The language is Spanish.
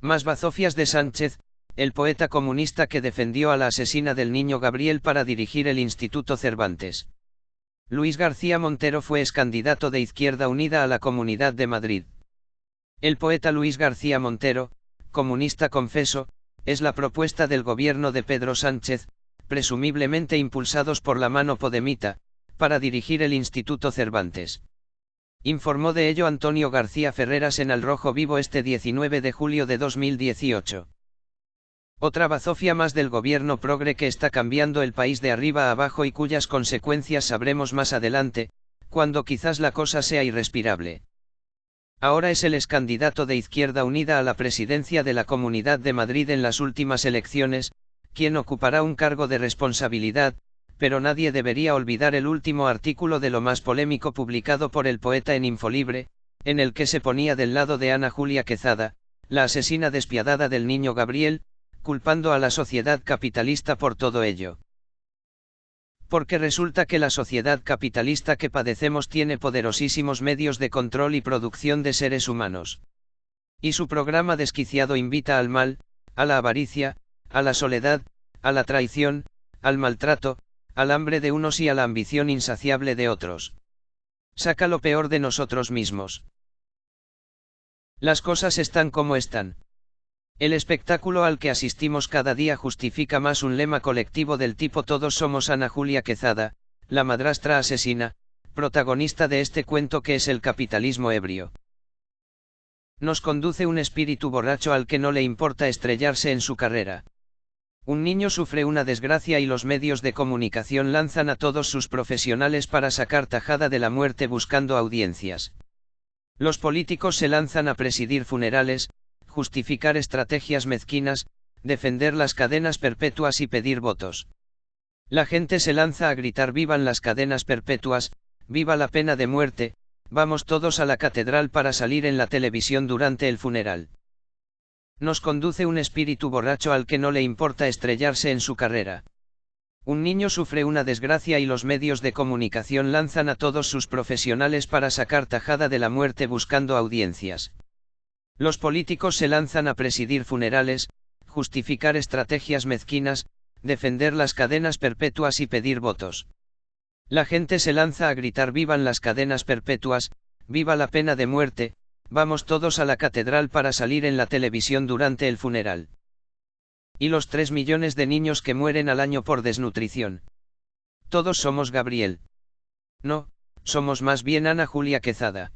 Más bazofias de Sánchez, el poeta comunista que defendió a la asesina del niño Gabriel para dirigir el Instituto Cervantes. Luis García Montero fue excandidato de Izquierda Unida a la Comunidad de Madrid. El poeta Luis García Montero, comunista confeso, es la propuesta del gobierno de Pedro Sánchez, presumiblemente impulsados por la mano podemita, para dirigir el Instituto Cervantes. Informó de ello Antonio García Ferreras en Al Rojo Vivo este 19 de julio de 2018. Otra bazofia más del gobierno progre que está cambiando el país de arriba a abajo y cuyas consecuencias sabremos más adelante, cuando quizás la cosa sea irrespirable. Ahora es el excandidato de Izquierda Unida a la presidencia de la Comunidad de Madrid en las últimas elecciones, quien ocupará un cargo de responsabilidad, pero nadie debería olvidar el último artículo de lo más polémico publicado por el poeta en Infolibre, en el que se ponía del lado de Ana Julia Quezada, la asesina despiadada del niño Gabriel, culpando a la sociedad capitalista por todo ello. Porque resulta que la sociedad capitalista que padecemos tiene poderosísimos medios de control y producción de seres humanos. Y su programa desquiciado invita al mal, a la avaricia, a la soledad, a la traición, al maltrato, al hambre de unos y a la ambición insaciable de otros. Saca lo peor de nosotros mismos. Las cosas están como están. El espectáculo al que asistimos cada día justifica más un lema colectivo del tipo Todos somos Ana Julia Quezada, la madrastra asesina, protagonista de este cuento que es el capitalismo ebrio. Nos conduce un espíritu borracho al que no le importa estrellarse en su carrera. Un niño sufre una desgracia y los medios de comunicación lanzan a todos sus profesionales para sacar tajada de la muerte buscando audiencias. Los políticos se lanzan a presidir funerales, justificar estrategias mezquinas, defender las cadenas perpetuas y pedir votos. La gente se lanza a gritar vivan las cadenas perpetuas, viva la pena de muerte, vamos todos a la catedral para salir en la televisión durante el funeral nos conduce un espíritu borracho al que no le importa estrellarse en su carrera. Un niño sufre una desgracia y los medios de comunicación lanzan a todos sus profesionales para sacar tajada de la muerte buscando audiencias. Los políticos se lanzan a presidir funerales, justificar estrategias mezquinas, defender las cadenas perpetuas y pedir votos. La gente se lanza a gritar vivan las cadenas perpetuas, viva la pena de muerte, Vamos todos a la catedral para salir en la televisión durante el funeral. Y los 3 millones de niños que mueren al año por desnutrición. Todos somos Gabriel. No, somos más bien Ana Julia Quezada.